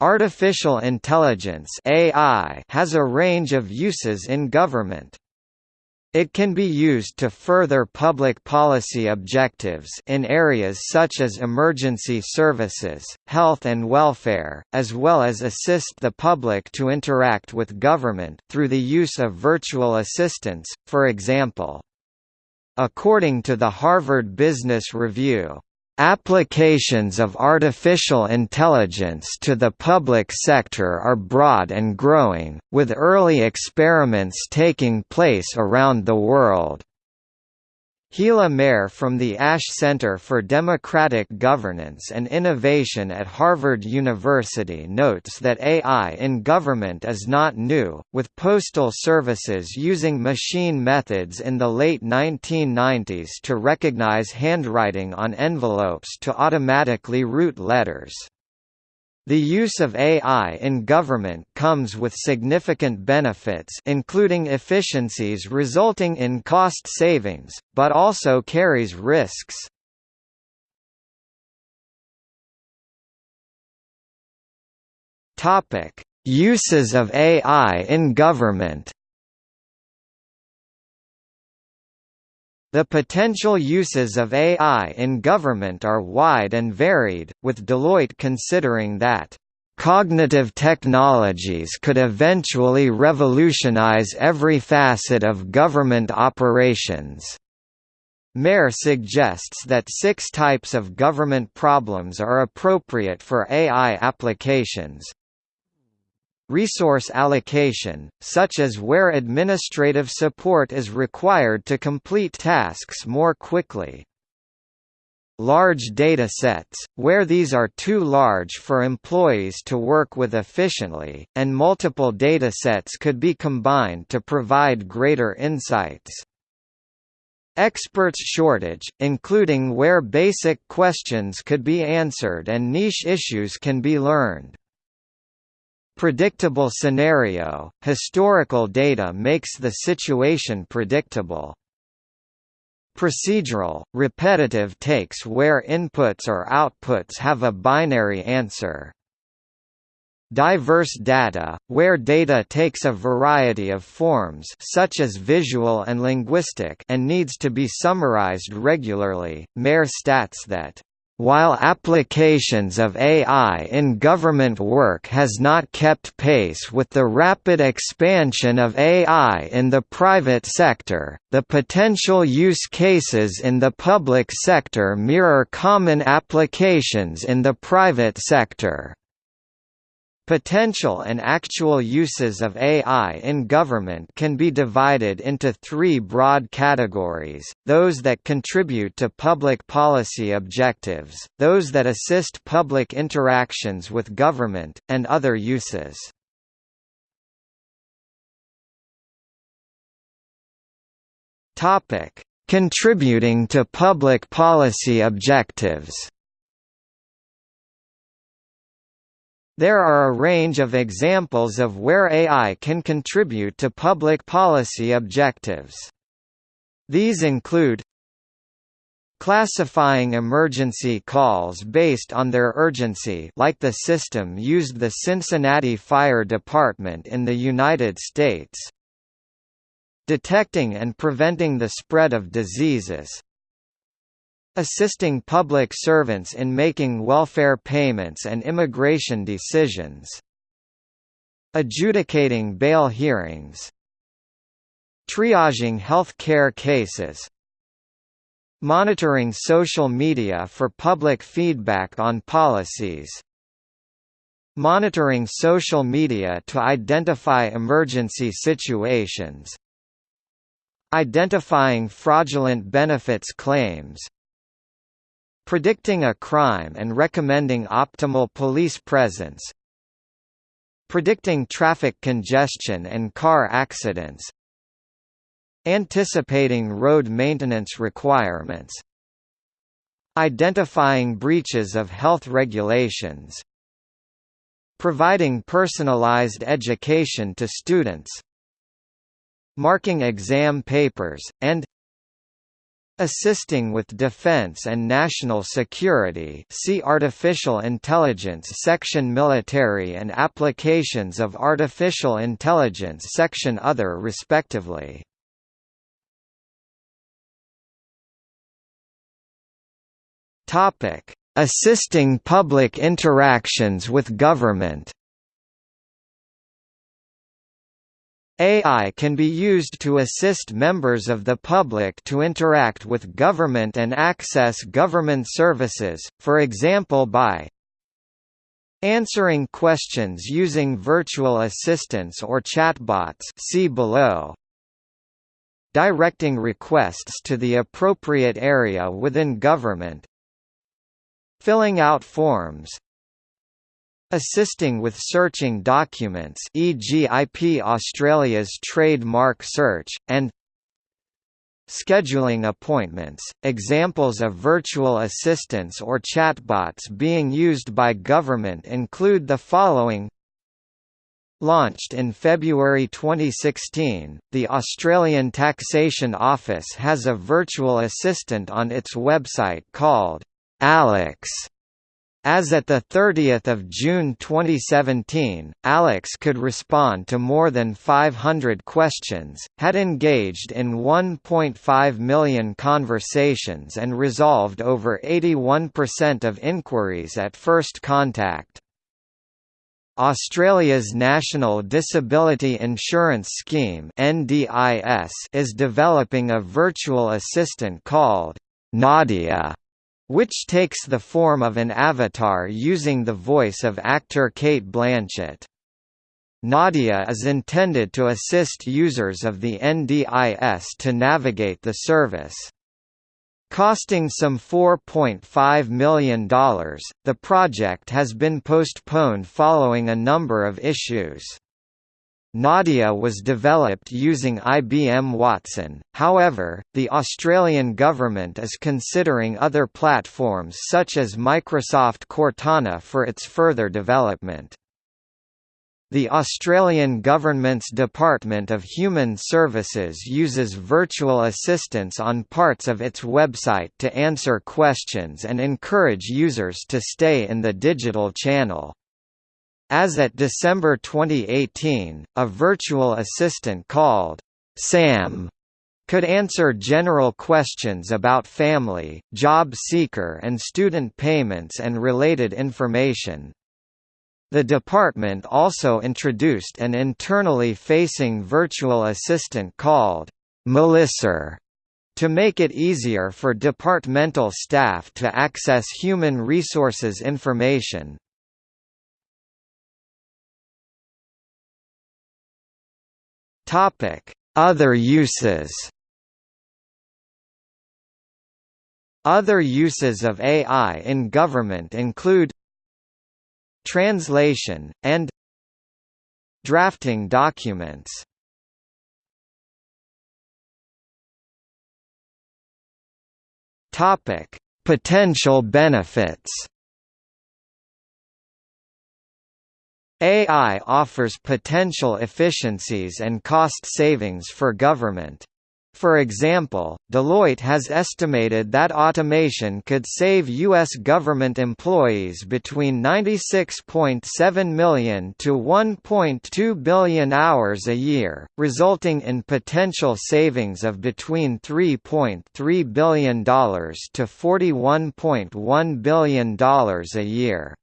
Artificial intelligence AI has a range of uses in government. It can be used to further public policy objectives in areas such as emergency services, health and welfare, as well as assist the public to interact with government through the use of virtual assistants, for example. According to the Harvard Business Review, Applications of artificial intelligence to the public sector are broad and growing, with early experiments taking place around the world. Gila Mehr from the Ash Center for Democratic Governance and Innovation at Harvard University notes that AI in government is not new, with postal services using machine methods in the late 1990s to recognize handwriting on envelopes to automatically route letters. The use of AI in government comes with significant benefits including efficiencies resulting in cost savings, but also carries risks. Uses of AI in government The potential uses of AI in government are wide and varied, with Deloitte considering that Cognitive technologies could eventually revolutionize every facet of government operations. Mehr suggests that six types of government problems are appropriate for AI applications, Resource allocation, such as where administrative support is required to complete tasks more quickly. Large data sets, where these are too large for employees to work with efficiently, and multiple data sets could be combined to provide greater insights. Experts shortage, including where basic questions could be answered and niche issues can be learned. Predictable scenario – Historical data makes the situation predictable. Procedural – Repetitive takes where inputs or outputs have a binary answer. Diverse data, where data takes a variety of forms such as visual and linguistic and needs to be summarized regularly. Mehr stats that while applications of AI in government work has not kept pace with the rapid expansion of AI in the private sector, the potential use cases in the public sector mirror common applications in the private sector. Potential and actual uses of AI in government can be divided into three broad categories, those that contribute to public policy objectives, those that assist public interactions with government, and other uses. Contributing to public policy objectives There are a range of examples of where AI can contribute to public policy objectives. These include classifying emergency calls based on their urgency like the system used the Cincinnati Fire Department in the United States detecting and preventing the spread of diseases assisting public servants in making welfare payments and immigration decisions adjudicating bail hearings triaging health care cases monitoring social media for public feedback on policies monitoring social media to identify emergency situations identifying fraudulent benefits claims predicting a crime and recommending optimal police presence predicting traffic congestion and car accidents anticipating road maintenance requirements identifying breaches of health regulations providing personalized education to students marking exam papers, and Assisting with defense and national security see Artificial Intelligence section Military and applications of artificial intelligence section Other respectively. Assisting public interactions with government AI can be used to assist members of the public to interact with government and access government services, for example by answering questions using virtual assistants or chatbots see below, directing requests to the appropriate area within government, filling out forms, Assisting with searching documents e.g. IP Australia's trademark search, and Scheduling appointments. Examples of virtual assistants or chatbots being used by government include the following Launched in February 2016, the Australian Taxation Office has a virtual assistant on its website called Alex as at 30 June 2017, Alex could respond to more than 500 questions, had engaged in 1.5 million conversations and resolved over 81% of inquiries at first contact. Australia's National Disability Insurance Scheme is developing a virtual assistant called Nadia which takes the form of an avatar using the voice of actor Cate Blanchett. Nadia is intended to assist users of the NDIS to navigate the service. Costing some $4.5 million, the project has been postponed following a number of issues. Nadia was developed using IBM Watson, however, the Australian government is considering other platforms such as Microsoft Cortana for its further development. The Australian Government's Department of Human Services uses virtual assistants on parts of its website to answer questions and encourage users to stay in the digital channel. As at December 2018, a virtual assistant called Sam could answer general questions about family, job seeker and student payments and related information. The department also introduced an internally facing virtual assistant called Melisser to make it easier for departmental staff to access human resources information. Topic: Other uses. Other uses of AI in government include translation, and drafting documents. Topic: Potential benefits. AI offers potential efficiencies and cost savings for government. For example, Deloitte has estimated that automation could save U.S. government employees between 96.7 million to 1.2 billion hours a year, resulting in potential savings of between $3.3 billion to $41.1 billion a year.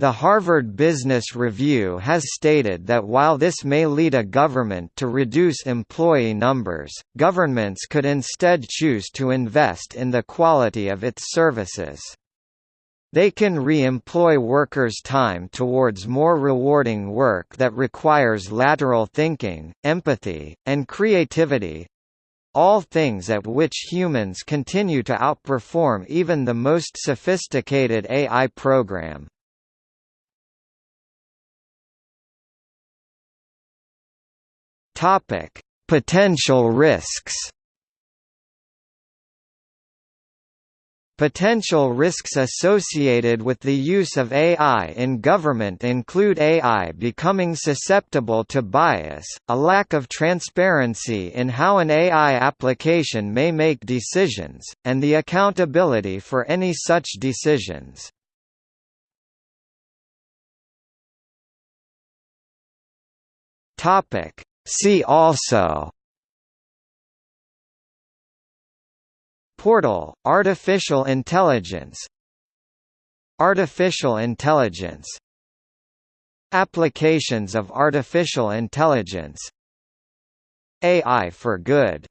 The Harvard Business Review has stated that while this may lead a government to reduce employee numbers, governments could instead choose to invest in the quality of its services. They can re-employ workers' time towards more rewarding work that requires lateral thinking, empathy, and creativity—all things at which humans continue to outperform even the most sophisticated AI program. Topic: Potential risks. Potential risks associated with the use of AI in government include AI becoming susceptible to bias, a lack of transparency in how an AI application may make decisions, and the accountability for any such decisions. See also Portal, artificial intelligence Artificial intelligence Applications of artificial intelligence AI for good